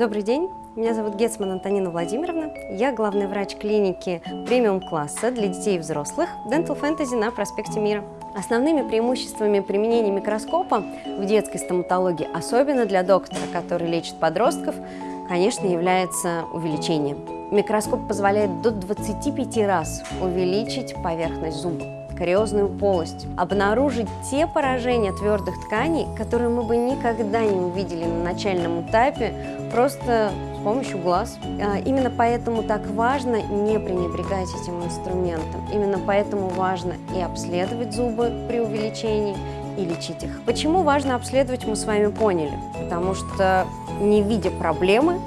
Добрый день, меня зовут Гетсман Антонина Владимировна. Я главный врач клиники премиум-класса для детей и взрослых Dental Fantasy на проспекте Мира. Основными преимуществами применения микроскопа в детской стоматологии, особенно для доктора, который лечит подростков, конечно, является увеличение. Микроскоп позволяет до 25 раз увеличить поверхность зуба кариозную полость, обнаружить те поражения твердых тканей, которые мы бы никогда не увидели на начальном этапе, просто с помощью глаз. А, именно поэтому так важно не пренебрегать этим инструментом. Именно поэтому важно и обследовать зубы при увеличении, и лечить их. Почему важно обследовать, мы с вами поняли. Потому что не видя проблемы,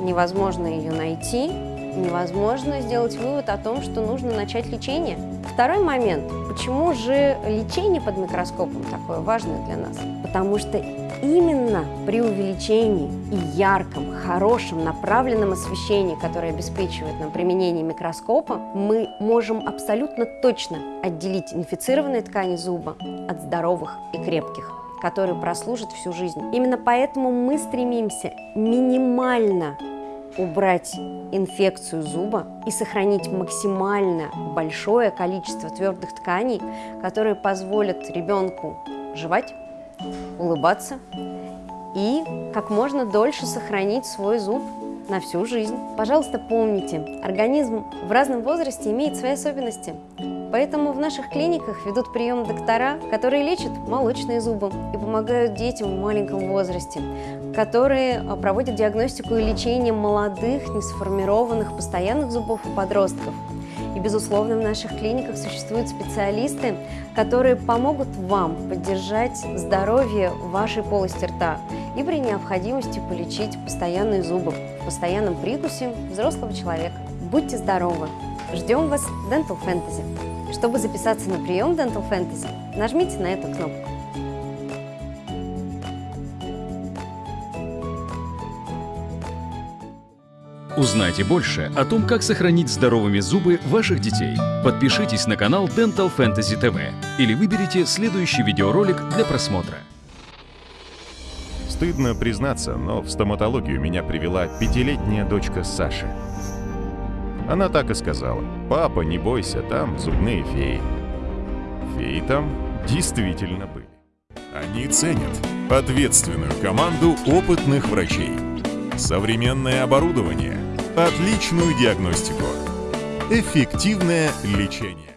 невозможно ее найти, невозможно сделать вывод о том, что нужно начать лечение. Второй момент. Почему же лечение под микроскопом такое важное для нас? Потому что именно при увеличении и ярком, хорошем, направленном освещении, которое обеспечивает нам применение микроскопа, мы можем абсолютно точно отделить инфицированные ткани зуба от здоровых и крепких которые прослужат всю жизнь. Именно поэтому мы стремимся минимально убрать инфекцию зуба и сохранить максимально большое количество твердых тканей, которые позволят ребенку жевать, улыбаться и как можно дольше сохранить свой зуб на всю жизнь. Пожалуйста, помните, организм в разном возрасте имеет свои особенности. Поэтому в наших клиниках ведут прием доктора, которые лечат молочные зубы и помогают детям в маленьком возрасте, которые а, проводят диагностику и лечение молодых, несформированных, постоянных зубов у подростков. И, безусловно, в наших клиниках существуют специалисты, которые помогут вам поддержать здоровье вашей полости рта и при необходимости полечить постоянные зубы в постоянном прикусе взрослого человека. Будьте здоровы! Ждем вас в Dental Fantasy. Чтобы записаться на прием Dental Fantasy, нажмите на эту кнопку. Узнайте больше о том, как сохранить здоровыми зубы ваших детей. Подпишитесь на канал Dental Fantasy TV или выберите следующий видеоролик для просмотра. Стыдно признаться, но в стоматологию меня привела пятилетняя дочка Саши. Она так и сказала. «Папа, не бойся, там зубные феи». Феи там действительно были. Они ценят ответственную команду опытных врачей, современное оборудование, отличную диагностику, эффективное лечение.